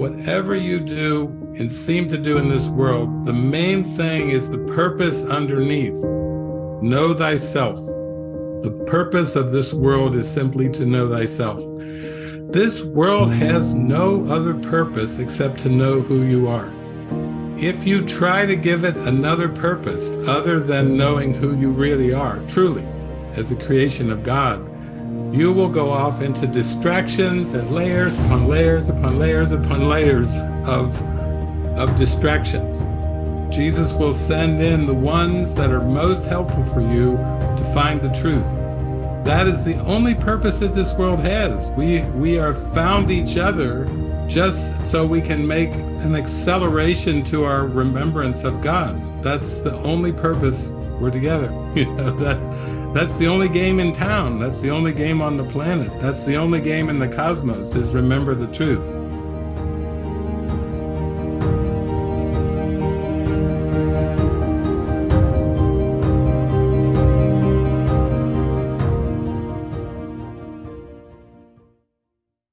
whatever you do and seem to do in this world, the main thing is the purpose underneath. Know thyself. The purpose of this world is simply to know thyself. This world has no other purpose except to know who you are. If you try to give it another purpose other than knowing who you really are, truly, as a creation of God, you will go off into distractions and layers upon layers upon layers upon layers of, of distractions. Jesus will send in the ones that are most helpful for you to find the truth. That is the only purpose that this world has. We, we are found each other just so we can make an acceleration to our remembrance of God. That's the only purpose we're together. You know, that that's the only game in town. That's the only game on the planet. That's the only game in the cosmos is remember the truth.